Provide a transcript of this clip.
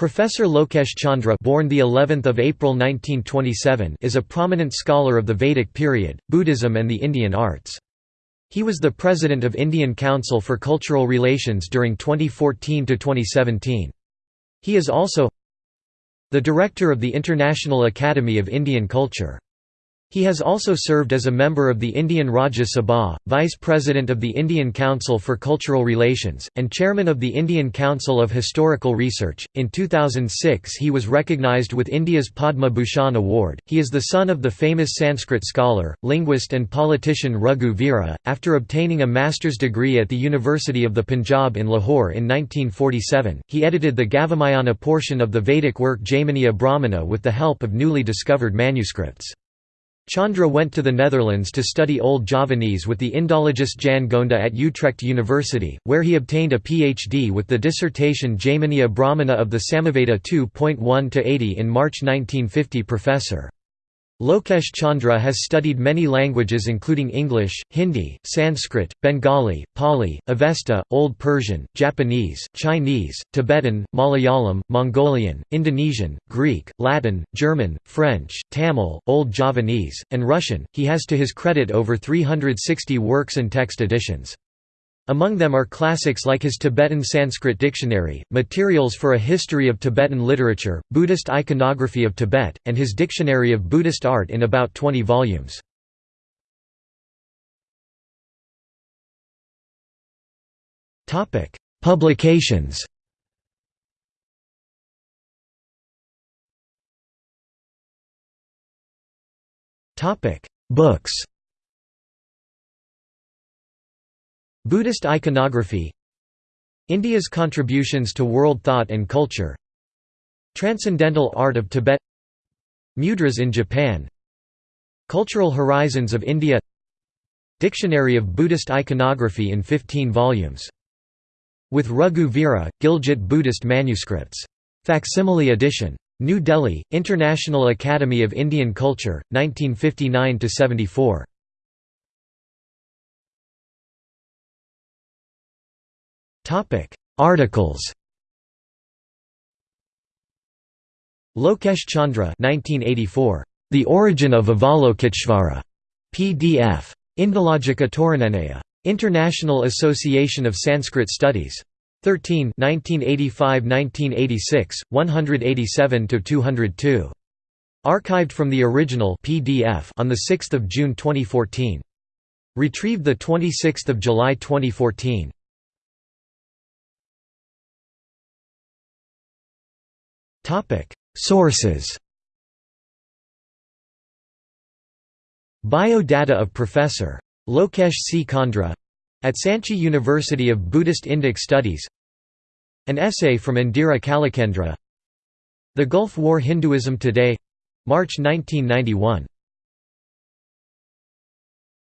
Professor Lokesh Chandra born the 11th of April 1927 is a prominent scholar of the Vedic period, Buddhism and the Indian arts. He was the president of Indian Council for Cultural Relations during 2014 to 2017. He is also the director of the International Academy of Indian Culture. He has also served as a member of the Indian Rajya Sabha, Vice President of the Indian Council for Cultural Relations, and Chairman of the Indian Council of Historical Research. In 2006, he was recognized with India's Padma Bhushan Award. He is the son of the famous Sanskrit scholar, linguist, and politician Raghu Vira. After obtaining a master's degree at the University of the Punjab in Lahore in 1947, he edited the Gavamayana portion of the Vedic work Jaiminiya Brahmana with the help of newly discovered manuscripts. Chandra went to the Netherlands to study Old Javanese with the Indologist Jan Gonda at Utrecht University, where he obtained a PhD with the dissertation Jaiminiya Brahmana of the Samaveda 2.1-80 in March 1950 Professor. Lokesh Chandra has studied many languages including English, Hindi, Sanskrit, Bengali, Pali, Avesta, Old Persian, Japanese, Chinese, Tibetan, Malayalam, Mongolian, Indonesian, Greek, Latin, German, French, Tamil, Old Javanese, and Russian. He has to his credit over 360 works and text editions. Among them are classics like his Tibetan Sanskrit dictionary, materials for a history of Tibetan literature, Buddhist iconography of Tibet, and his dictionary of Buddhist art in about 20 volumes. Publications Books Buddhist iconography India's contributions to world thought and culture Transcendental art of Tibet Mudras in Japan Cultural Horizons of India Dictionary of Buddhist Iconography in 15 volumes. With Raghu Vira, Gilgit Buddhist Manuscripts. Facsimile edition. New Delhi, International Academy of Indian Culture, 1959–74. Articles Lokesh Chandra 1984. The Origin of Avalokiteshvara. PDF. Indologica Taurinensia. International Association of Sanskrit Studies. 13 1985–1986, 187–202. Archived from the original PDF on 6 June 2014. Retrieved 26 July 2014. Sources Biodata of Professor. Lokesh C. Chandra at Sanchi University of Buddhist Indic Studies An essay from Indira Kalachandra The Gulf War Hinduism Today March 1991